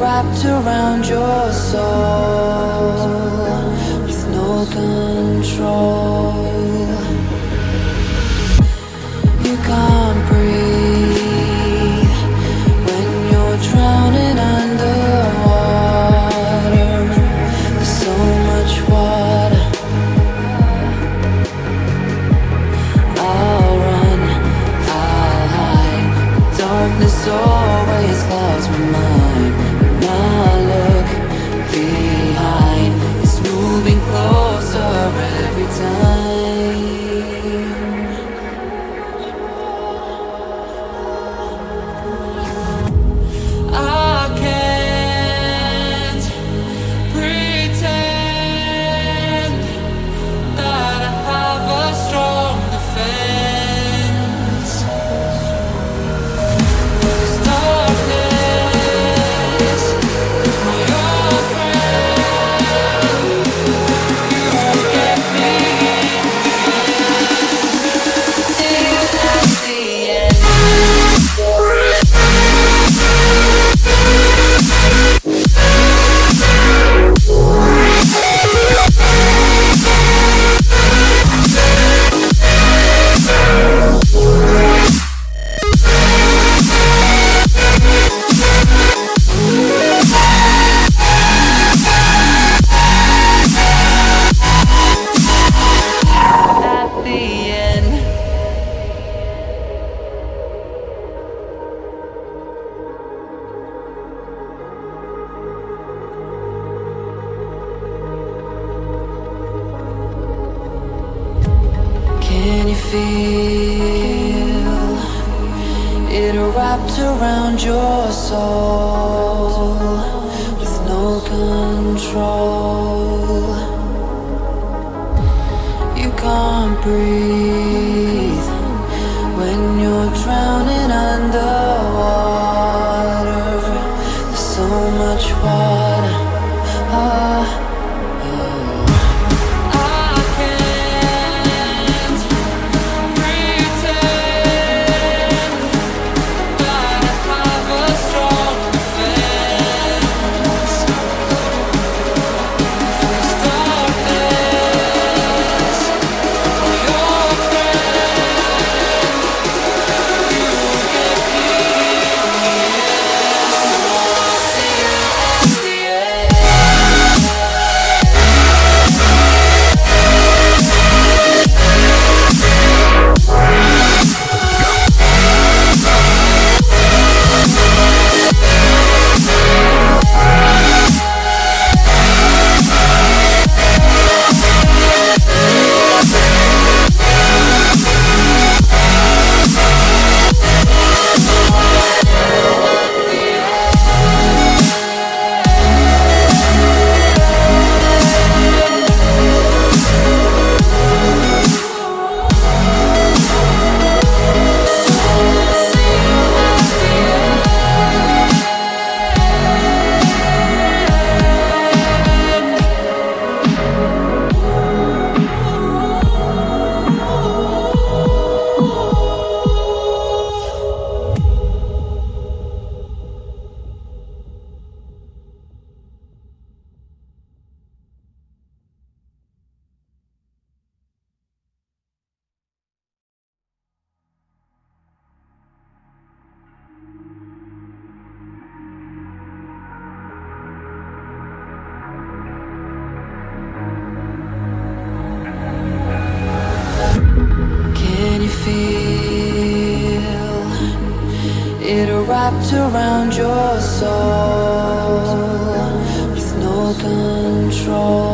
wrapped around your soul with no control. You can't. You're wrapped around your soul With no control. You can't breathe. wrapped around your soul with no control.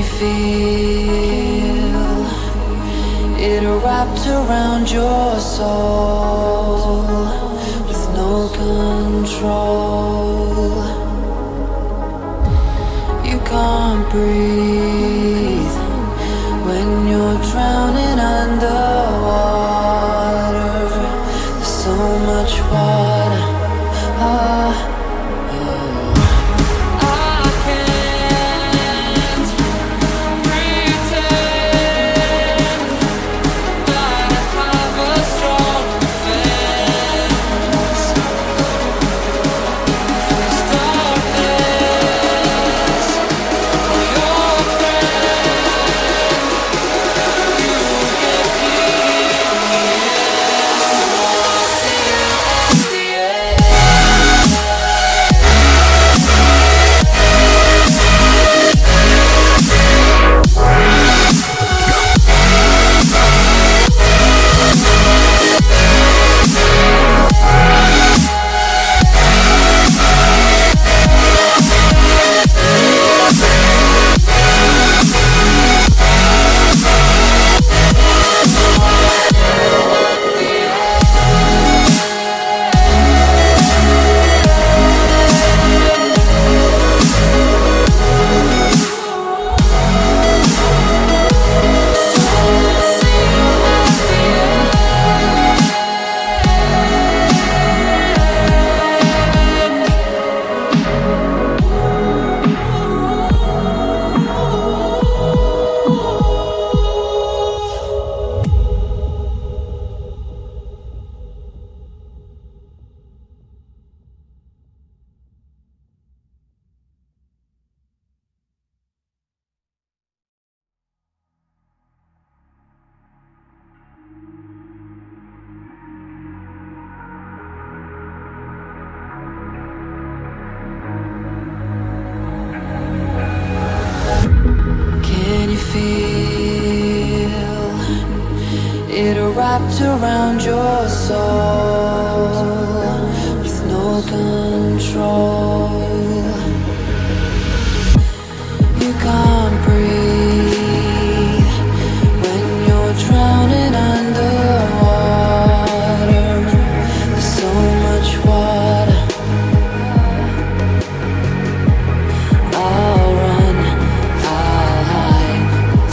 you feel it wrapped around your soul with no control. You can't breathe. wrapped around your soul with no control. You can't breathe when you're drowning underwater. There's so much water. I'll run, I'll hide.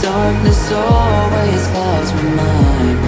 Darkness always clouds my mind.